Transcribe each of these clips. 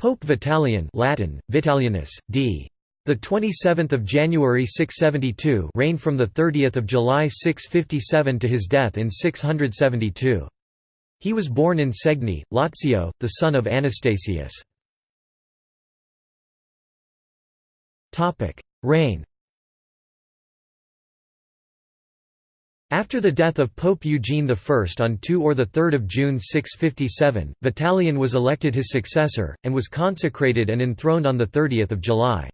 Pope Vitalian Latin, Vitalianus, d. The 27th of January 672 reigned from the 30th of July 657 to his death in 672. He was born in Segni, Lazio, the son of Anastasius. Topic: Reign. After the death of Pope Eugene I on 2 or 3 June 657, Vitalian was elected his successor, and was consecrated and enthroned on 30 July.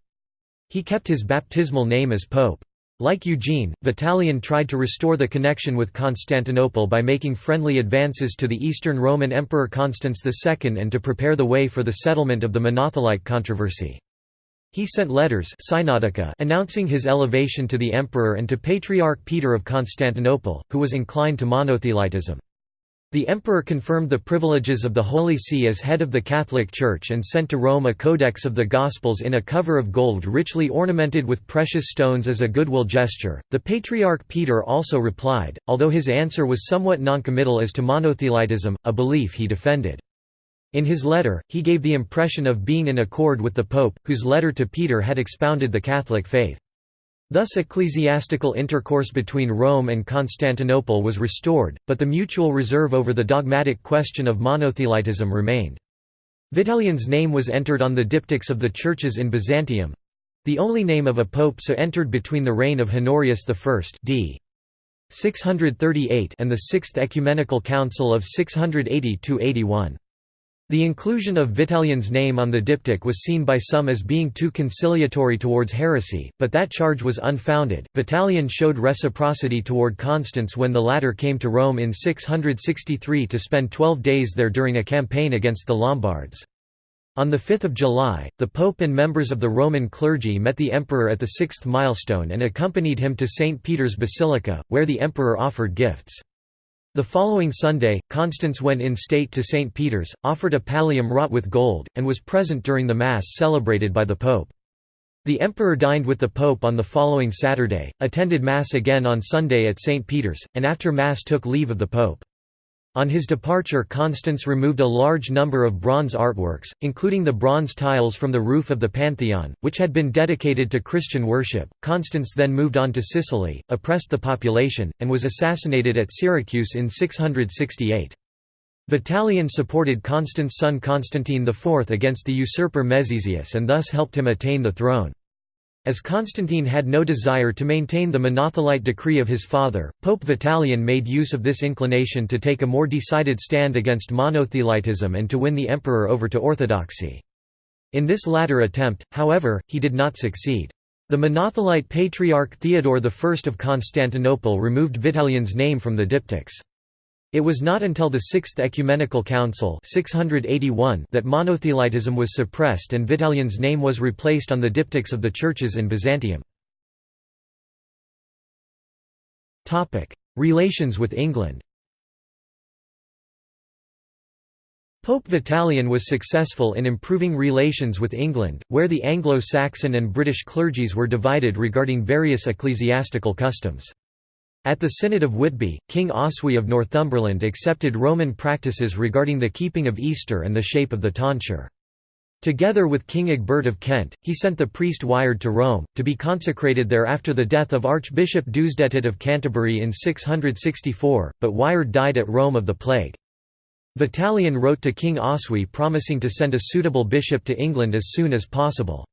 He kept his baptismal name as pope. Like Eugene, Vitalian tried to restore the connection with Constantinople by making friendly advances to the Eastern Roman Emperor Constans II and to prepare the way for the settlement of the Monothelite controversy. He sent letters announcing his elevation to the emperor and to Patriarch Peter of Constantinople, who was inclined to monothelitism. The emperor confirmed the privileges of the Holy See as head of the Catholic Church and sent to Rome a codex of the Gospels in a cover of gold richly ornamented with precious stones as a goodwill gesture. The Patriarch Peter also replied, although his answer was somewhat noncommittal as to monothelitism, a belief he defended. In his letter, he gave the impression of being in accord with the Pope, whose letter to Peter had expounded the Catholic faith. Thus ecclesiastical intercourse between Rome and Constantinople was restored, but the mutual reserve over the dogmatic question of monothelitism remained. Vitalian's name was entered on the diptychs of the churches in Byzantium—the only name of a pope so entered between the reign of Honorius I d. 638 and the Sixth Ecumenical Council of 680–81. The inclusion of Vitalian's name on the diptych was seen by some as being too conciliatory towards heresy, but that charge was unfounded. Vitalian showed reciprocity toward Constans when the latter came to Rome in 663 to spend twelve days there during a campaign against the Lombards. On 5 July, the Pope and members of the Roman clergy met the emperor at the sixth milestone and accompanied him to St. Peter's Basilica, where the emperor offered gifts. The following Sunday, Constans went in state to St. Peter's, offered a pallium wrought with gold, and was present during the Mass celebrated by the Pope. The Emperor dined with the Pope on the following Saturday, attended Mass again on Sunday at St. Peter's, and after Mass took leave of the Pope. On his departure Constans removed a large number of bronze artworks, including the bronze tiles from the roof of the Pantheon, which had been dedicated to Christian worship. Constans then moved on to Sicily, oppressed the population, and was assassinated at Syracuse in 668. Vitalian supported Constans' son Constantine IV against the usurper Mezesius and thus helped him attain the throne. As Constantine had no desire to maintain the monothelite decree of his father, Pope Vitalian made use of this inclination to take a more decided stand against monothelitism and to win the emperor over to orthodoxy. In this latter attempt, however, he did not succeed. The monothelite patriarch Theodore I of Constantinople removed Vitalian's name from the diptychs. It was not until the Sixth Ecumenical Council 681 that monothelitism was suppressed and Vitalian's name was replaced on the diptychs of the churches in Byzantium. Relations with England Pope Vitalian was successful in improving relations with England, where the Anglo-Saxon and British clergies were divided regarding various ecclesiastical customs. At the Synod of Whitby, King Oswy of Northumberland accepted Roman practices regarding the keeping of Easter and the shape of the tonsure. Together with King Egbert of Kent, he sent the priest Wighard to Rome, to be consecrated there after the death of Archbishop Deusdedit of Canterbury in 664, but Wighard died at Rome of the plague. Vitalian wrote to King Oswy promising to send a suitable bishop to England as soon as possible.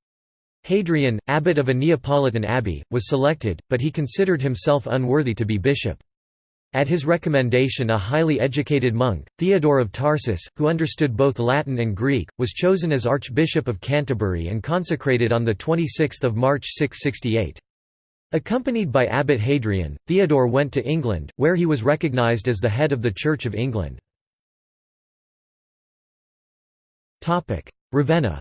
Hadrian, abbot of a Neapolitan abbey, was selected, but he considered himself unworthy to be bishop. At his recommendation a highly educated monk, Theodore of Tarsus, who understood both Latin and Greek, was chosen as Archbishop of Canterbury and consecrated on 26 March 668. Accompanied by Abbot Hadrian, Theodore went to England, where he was recognised as the head of the Church of England. Ravenna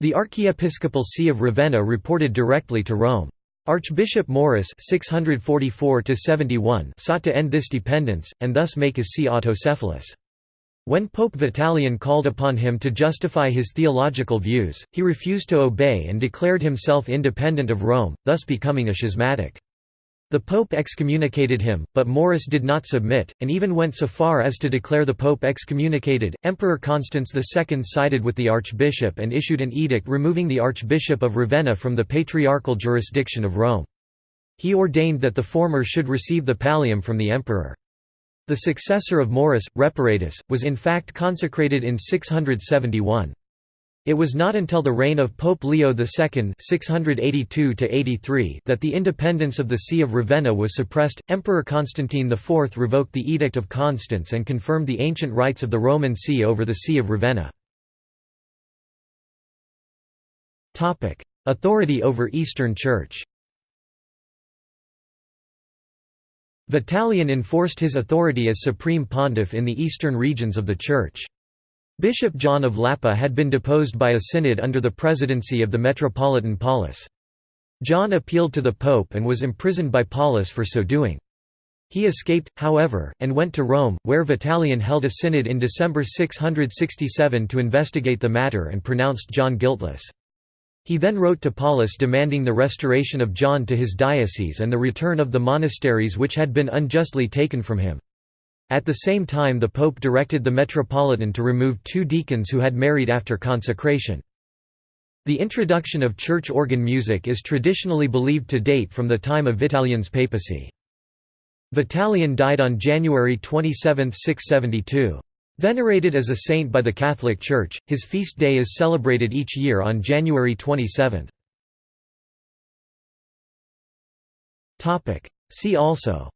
The archiepiscopal see of Ravenna reported directly to Rome. Archbishop Maurice 644 sought to end this dependence, and thus make his see autocephalous. When Pope Vitalian called upon him to justify his theological views, he refused to obey and declared himself independent of Rome, thus becoming a schismatic. The Pope excommunicated him, but Maurice did not submit, and even went so far as to declare the Pope excommunicated. Emperor Constans II sided with the Archbishop and issued an edict removing the Archbishop of Ravenna from the patriarchal jurisdiction of Rome. He ordained that the former should receive the pallium from the emperor. The successor of Maurice, Reparatus, was in fact consecrated in 671. It was not until the reign of Pope Leo II (682–83) that the independence of the See of Ravenna was suppressed. Emperor Constantine IV revoked the Edict of Constans and confirmed the ancient rights of the Roman See over the See of Ravenna. Authority over Eastern Church. Vitalian enforced his authority as supreme pontiff in the eastern regions of the Church. Bishop John of Lappa had been deposed by a synod under the presidency of the Metropolitan Paulus. John appealed to the Pope and was imprisoned by Paulus for so doing. He escaped, however, and went to Rome, where Vitalian held a synod in December 667 to investigate the matter and pronounced John guiltless. He then wrote to Paulus demanding the restoration of John to his diocese and the return of the monasteries which had been unjustly taken from him. At the same time the Pope directed the Metropolitan to remove two deacons who had married after consecration. The introduction of church organ music is traditionally believed to date from the time of Vitalian's papacy. Vitalian died on January 27, 672. Venerated as a saint by the Catholic Church, his feast day is celebrated each year on January 27. See also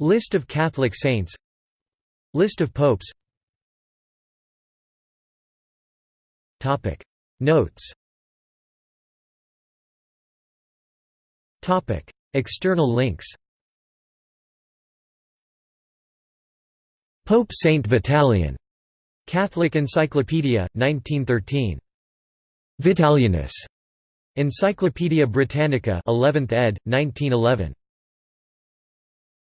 List of Catholic saints. List of popes. Notes. External links. Pope Saint Vitalian, Catholic Encyclopedia, 1913. Vitalianus, Encyclopaedia Britannica 11th ed., 1911.